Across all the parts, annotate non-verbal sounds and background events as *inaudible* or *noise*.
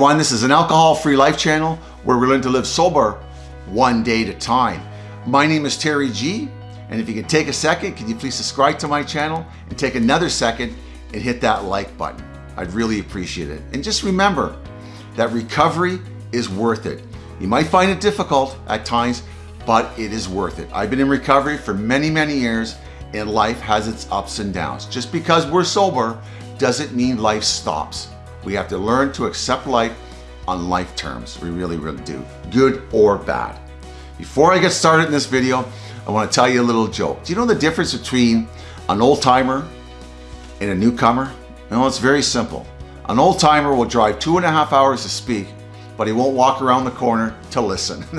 everyone. This is an alcohol-free life channel where we learn to live sober one day at a time. My name is Terry G, and if you could take a second, can you please subscribe to my channel and take another second and hit that like button. I'd really appreciate it. And just remember that recovery is worth it. You might find it difficult at times, but it is worth it. I've been in recovery for many, many years, and life has its ups and downs. Just because we're sober doesn't mean life stops. We have to learn to accept life on life terms. We really, really do, good or bad. Before I get started in this video, I want to tell you a little joke. Do you know the difference between an old timer and a newcomer? No, it's very simple. An old timer will drive two and a half hours to speak, but he won't walk around the corner to listen. *laughs*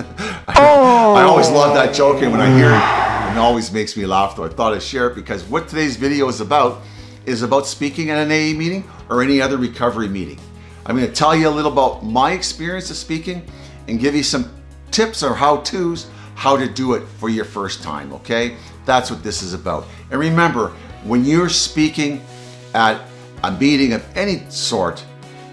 I, oh. I always love that joke, and when I hear it, it always makes me laugh. Though I thought I'd share it because what today's video is about is about speaking at an AA meeting or any other recovery meeting. I'm going to tell you a little about my experience of speaking and give you some tips or how-tos how to do it for your first time, okay? That's what this is about. And remember, when you're speaking at a meeting of any sort,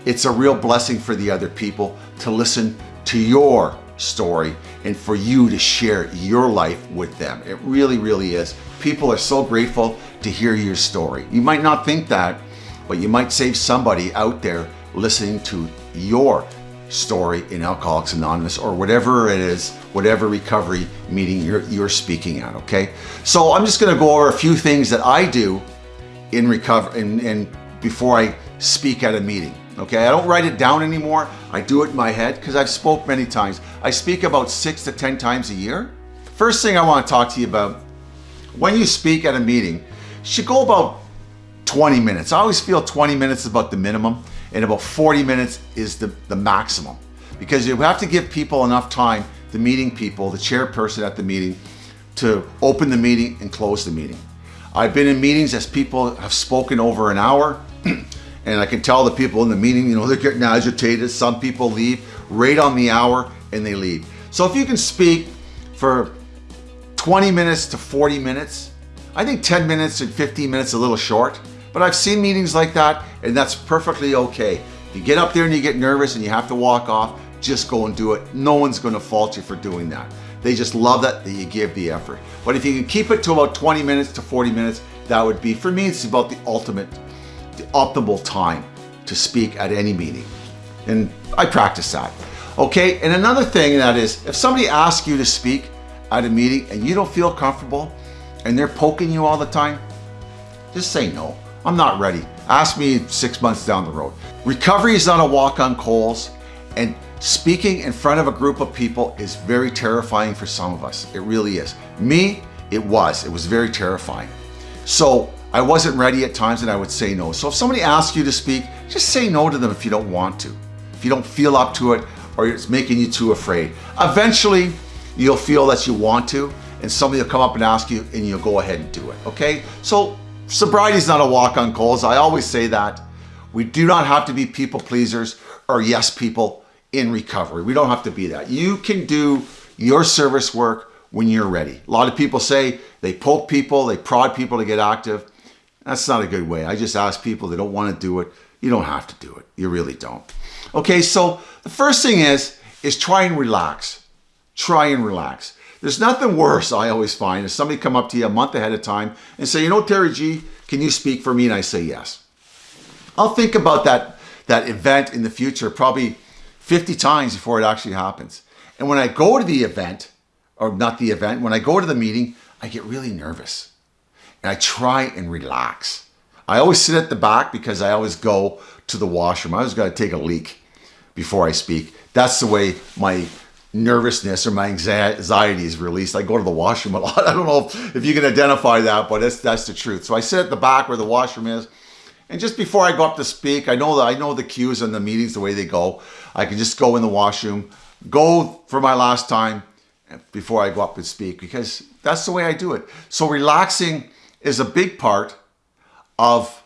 it's a real blessing for the other people to listen to your story and for you to share your life with them. It really, really is. People are so grateful to hear your story. You might not think that, but you might save somebody out there listening to your story in Alcoholics Anonymous or whatever it is, whatever recovery meeting you're, you're speaking at, okay? So I'm just gonna go over a few things that I do in recover and, and before I speak at a meeting, okay? I don't write it down anymore. I do it in my head because I've spoke many times. I speak about six to 10 times a year. First thing I wanna talk to you about, when you speak at a meeting, should go about 20 minutes. I always feel 20 minutes is about the minimum and about 40 minutes is the, the maximum because you have to give people enough time, the meeting people, the chairperson at the meeting, to open the meeting and close the meeting. I've been in meetings as people have spoken over an hour *clears throat* and I can tell the people in the meeting, you know, they're getting agitated. Some people leave right on the hour and they leave. So if you can speak for 20 minutes to 40 minutes, I think 10 minutes and 15 minutes a little short, but I've seen meetings like that and that's perfectly okay. If you get up there and you get nervous and you have to walk off, just go and do it. No one's gonna fault you for doing that. They just love that, that you give the effort. But if you can keep it to about 20 minutes to 40 minutes, that would be, for me, it's about the ultimate, the optimal time to speak at any meeting. And I practice that. Okay, and another thing that is, if somebody asks you to speak at a meeting and you don't feel comfortable and they're poking you all the time, just say no. I'm not ready. Ask me six months down the road. Recovery is not a walk on coals and speaking in front of a group of people is very terrifying for some of us. It really is. Me, it was. It was very terrifying. So I wasn't ready at times and I would say no. So if somebody asks you to speak, just say no to them if you don't want to. If you don't feel up to it or it's making you too afraid. Eventually, you'll feel that you want to and somebody will come up and ask you and you'll go ahead and do it, okay? So Sobriety is not a walk on coals. I always say that. We do not have to be people pleasers or yes people in recovery. We don't have to be that. You can do your service work when you're ready. A lot of people say they poke people, they prod people to get active. That's not a good way. I just ask people they don't want to do it. You don't have to do it. You really don't. Okay, so the first thing is, is try and relax. Try and relax. There's nothing worse, I always find, is somebody come up to you a month ahead of time and say, you know, Terry G, can you speak for me? And I say yes. I'll think about that, that event in the future probably 50 times before it actually happens. And when I go to the event, or not the event, when I go to the meeting, I get really nervous. And I try and relax. I always sit at the back because I always go to the washroom. I always got to take a leak before I speak. That's the way my nervousness or my anxiety is released. I go to the washroom a *laughs* lot. I don't know if you can identify that, but that's, that's the truth. So I sit at the back where the washroom is. And just before I go up to speak, I know that I know the cues and the meetings, the way they go. I can just go in the washroom, go for my last time before I go up and speak because that's the way I do it. So relaxing is a big part of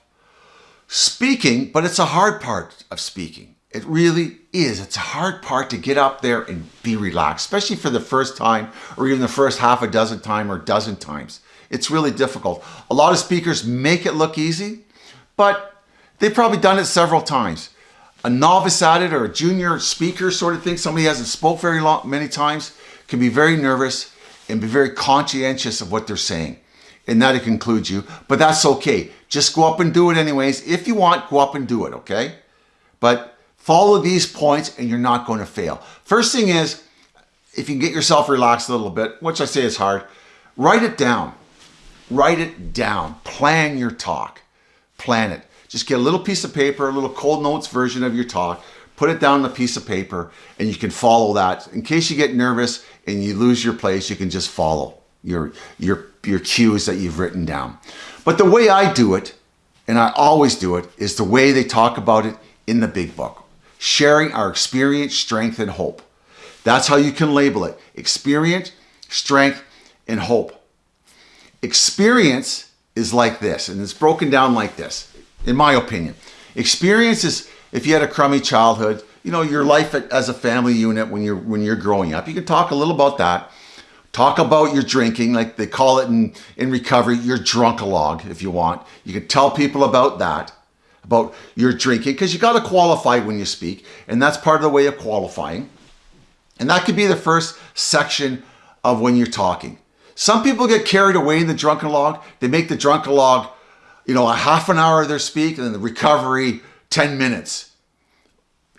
speaking, but it's a hard part of speaking. It really is. It's a hard part to get up there and be relaxed, especially for the first time or even the first half a dozen time or dozen times. It's really difficult. A lot of speakers make it look easy, but they've probably done it several times. a novice at it or a junior speaker sort of thing, somebody hasn't spoke very long, many times, can be very nervous and be very conscientious of what they're saying. And that includes you, but that's okay. Just go up and do it anyways. If you want, go up and do it, okay? But follow these points and you're not going to fail. First thing is, if you can get yourself relaxed a little bit, which I say is hard, write it down. Write it down. Plan your talk. Plan it. Just get a little piece of paper, a little Coles Notes version of your talk, put it down on a piece of paper, and you can follow that. In case you get nervous and you lose your place, you can just follow your, your, your cues that you've written down. But the way I do it, and I always do it, is the way they talk about it in the big book. Sharing our experience, strength, and hope. That's how you can label it. Experience, strength, and hope. Experience is like this, and it's broken down like this in my opinion. Experience is if you had a crummy childhood, you know, your life as a family unit when you're when you're growing up. You can talk a little about that. Talk about your drinking, like they call it in, in recovery, your drunk-a-log, if you want. You can tell people about that, about your drinking, because you got to qualify when you speak, and that's part of the way of qualifying. And that could be the first section of when you're talking. Some people get carried away in the drunk-a-log. They make the drunk-a-log you know, a half an hour of their speak and then the recovery 10 minutes.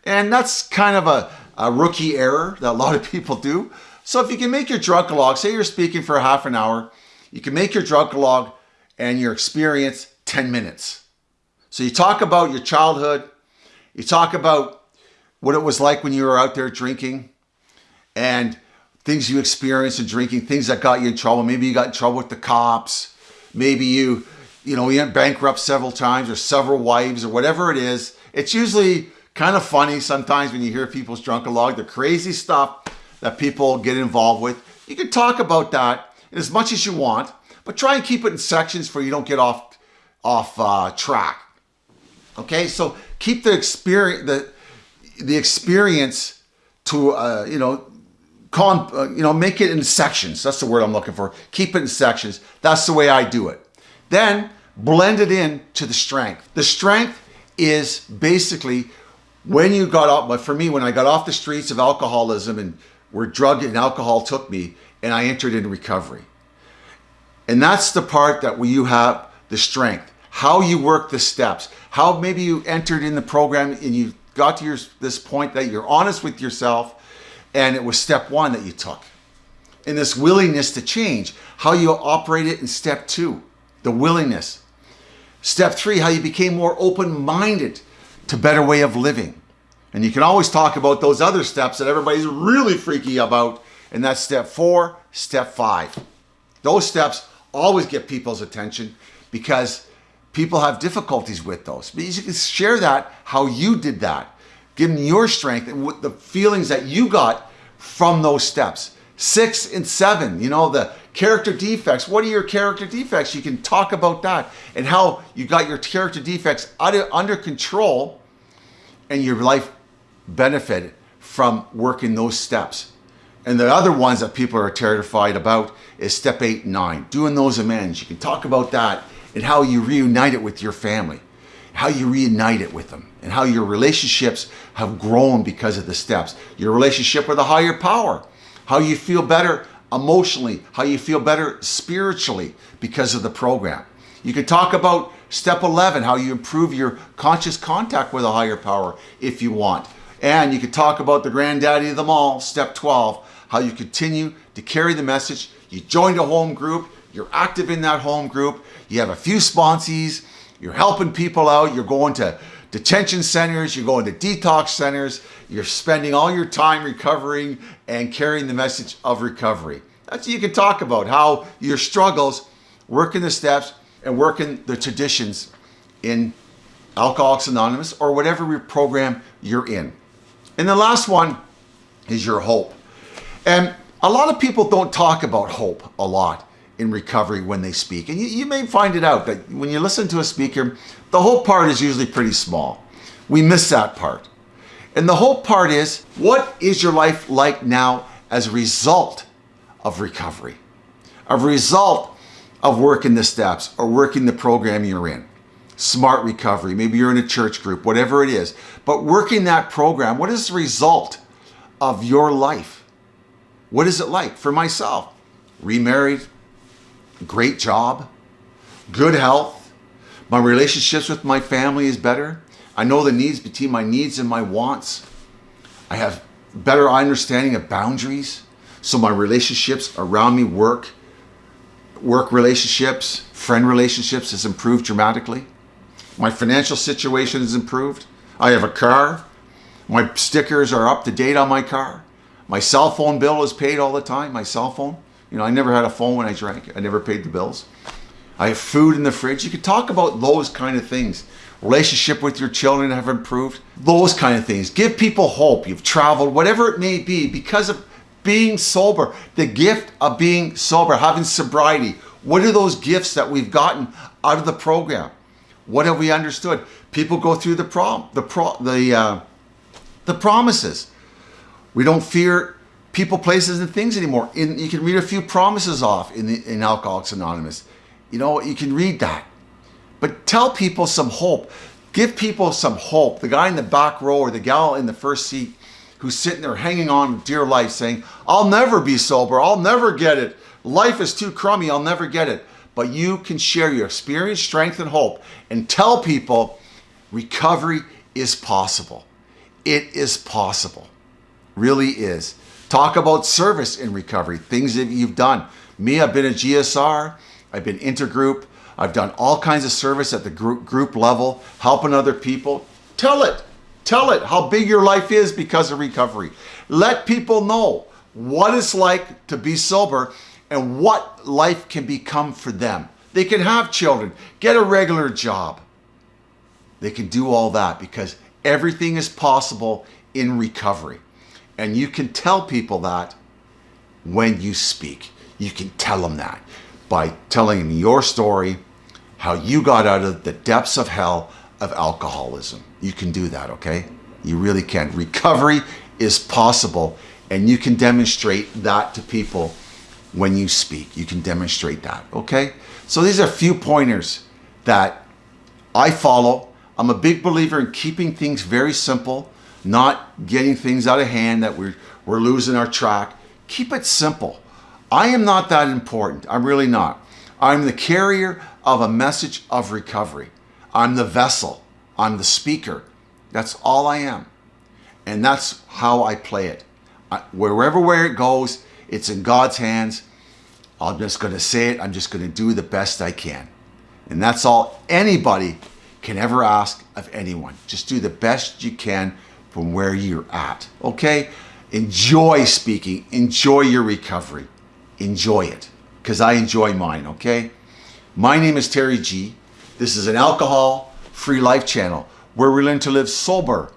And that's kind of a, a rookie error that a lot of people do. So if you can make your log, say you're speaking for a half an hour, you can make your log and your experience 10 minutes. So you talk about your childhood, you talk about what it was like when you were out there drinking and things you experienced in drinking, things that got you in trouble. Maybe you got in trouble with the cops. Maybe you you know, he went bankrupt several times or several wives or whatever it is. It's usually kind of funny sometimes when you hear people's drunken log, the crazy stuff that people get involved with. You can talk about that as much as you want, but try and keep it in sections where you don't get off off uh, track. Okay, so keep the experience the the experience to uh, you know con uh, you know make it in sections. That's the word I'm looking for. Keep it in sections. That's the way I do it. Then blend it in to the strength. The strength is basically when you got off, but for me, when I got off the streets of alcoholism and where drug and alcohol took me and I entered into recovery. And that's the part that we you have the strength, how you work the steps, how maybe you entered in the program and you got to your, this point that you're honest with yourself and it was step one that you took. And this willingness to change, how you operate it in step two the willingness. Step three, how you became more open-minded to better way of living. And you can always talk about those other steps that everybody's really freaky about. And that's step four, step five. Those steps always get people's attention because people have difficulties with those. But you can share that, how you did that, give them your strength and what the feelings that you got from those steps. Six and seven, you know, the character defects. What are your character defects? You can talk about that and how you got your character defects under, under control and your life benefited from working those steps. And the other ones that people are terrified about is step eight and nine, doing those amends. You can talk about that and how you reunite it with your family, how you reunite it with them, and how your relationships have grown because of the steps. Your relationship with a higher power, how you feel better emotionally, how you feel better spiritually because of the program. You can talk about step 11, how you improve your conscious contact with a higher power if you want. And you can talk about the granddaddy of them all, step 12, how you continue to carry the message. You joined a home group, you're active in that home group, you have a few sponsees, you're helping people out, you're going to detention centers, you're going to detox centers, you're spending all your time recovering and carrying the message of recovery. That's what you can talk about, how your struggles, working the steps and working the traditions in Alcoholics Anonymous or whatever program you're in. And the last one is your hope. And a lot of people don't talk about hope a lot in recovery when they speak. And you, you, may find it out that when you listen to a speaker, the whole part is usually pretty small. We miss that part. And the whole part is, what is your life like now as a result of recovery? A result of working the steps or working the program you're in. smart recovery. Maybe you're in a church group, whatever it is. But working that program, what is the result of your life? What is it like for myself? Remarried, great job, good health, my relationships with my family is better. I know the needs between my needs and my wants. I have better understanding of boundaries. So my relationships around me, work, work relationships, friend relationships has improved dramatically. My financial situation has improved. I have a car. My stickers are up to date on my car. My cell phone bill is paid all the time. My cell phone. You know, I never had a phone when I drank. I never paid the bills. I have food in the fridge. You could talk about those kind of things. Relationship with your children have improved. Those kind of things. Give people hope. You've traveled, whatever it may be, because of being sober. The gift of being sober, having sobriety. What are those gifts that we've gotten out of the program? What have we understood? People go through the prom, the pro, the uh, the promises. We don't fear people, places, and things anymore. In, you can read a few promises off in the, in Alcoholics Anonymous. You know, you can read that. But tell people some hope. Give people some hope. The guy in the back row or the gal in the first seat who's sitting there hanging on dear life saying, I'll never be sober. I'll never get it. Life is too crummy. I'll never get it. But you can share your experience, strength, and hope and tell people recovery is possible. It is possible. Really is. Talk about service in recovery, things that you've done. Me, I've been a GSR. I've been intergroup. I've done all kinds of service at the group, group level, helping other people. Tell it. Tell it how big your life is because of recovery. Let people know what it's like to be sober and what life can become for them. They can have children, get a regular job. They can do all that because everything is possible in recovery. And you can tell people that when you speak. You can tell them that by telling them your story, how you got out of the depths of hell of alcoholism. You can do that, okay? You really can. Recovery is possible, and you can demonstrate that to people when you speak. You can demonstrate that, okay? So these are a few pointers that I follow. I'm a big believer in keeping things very simple, not getting things out of hand that we're, we're losing our track. Keep it simple. I am not that important. I'm really not. I'm the carrier of a message of recovery. I'm the vessel. I'm the speaker. That's all I am. And that's how I play it. I, wherever where it goes, it's in God's hands. I'm just going to say it. I'm just going to do the best I can. And that's all anybody can ever ask of anyone. Just do the best you can from where you're at. Okay? Enjoy speaking. Enjoy your recovery enjoy it because I enjoy mine, okay? My name is Terry G. This is an alcohol-free life channel where we learn to live sober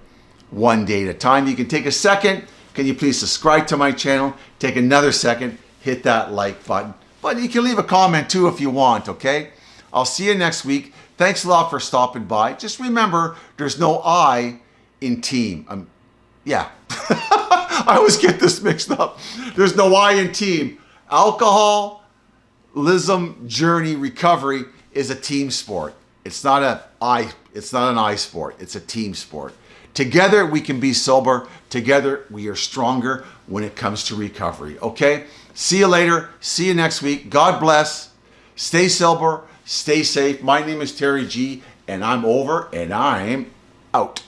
one day at a time. You can take a second. Can you please subscribe to my channel? Take another second, hit that like button. But you can leave a comment too if you want, okay? I'll see you next week. Thanks a lot for stopping by. Just remember, there's no I in team. Um, yeah, *laughs* I always get this mixed up. There's no I in team. Alcoholism journey recovery is a team sport. It's not a I it's not an I sport. It's a team sport. Together we can be sober. Together we are stronger when it comes to recovery. Okay? See you later. See you next week. God bless. Stay sober. Stay safe. My name is Terry G and I'm over and I'm out.